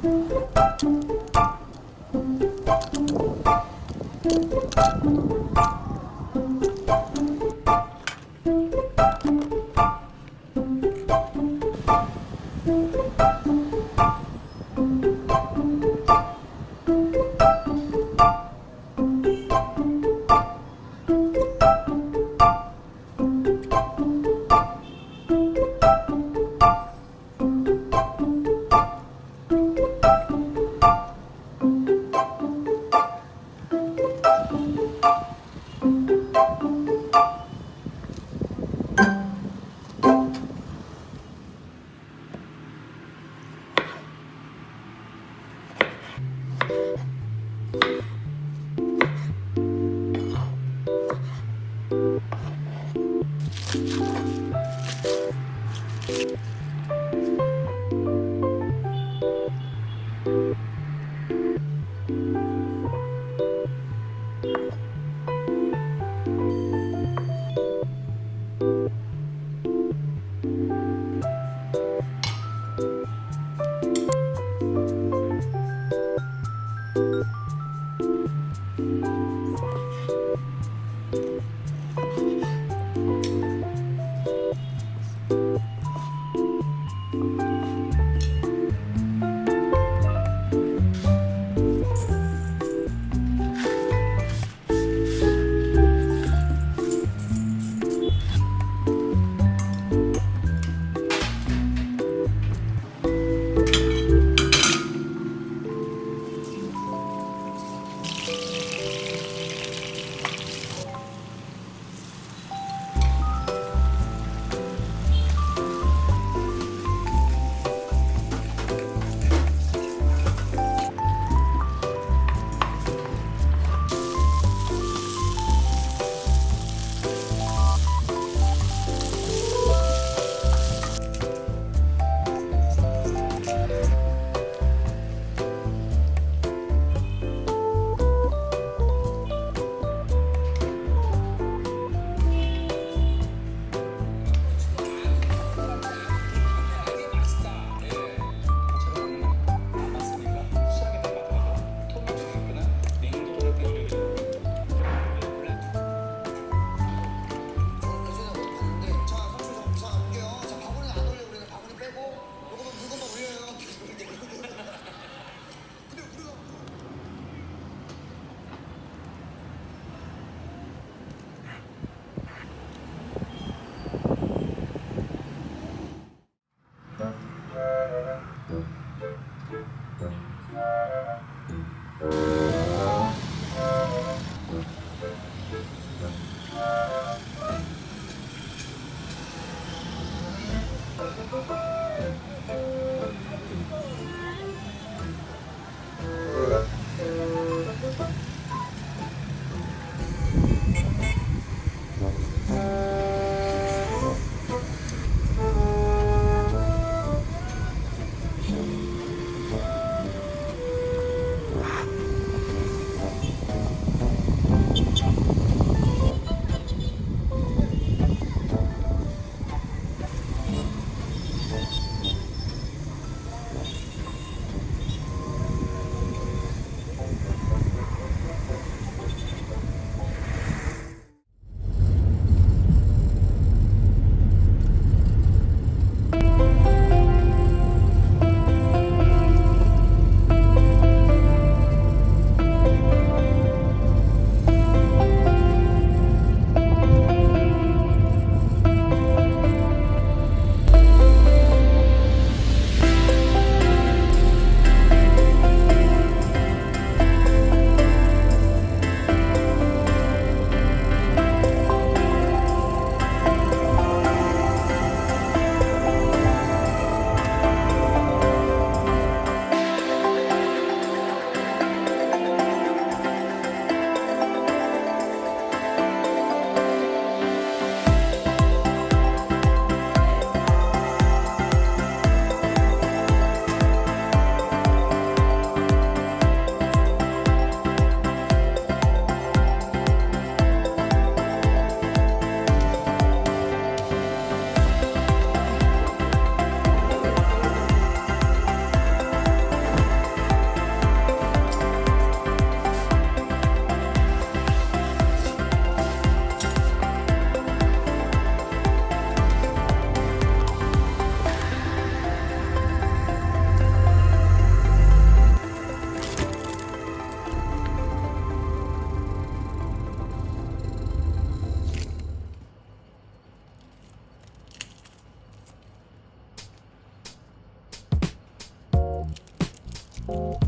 Thank you. you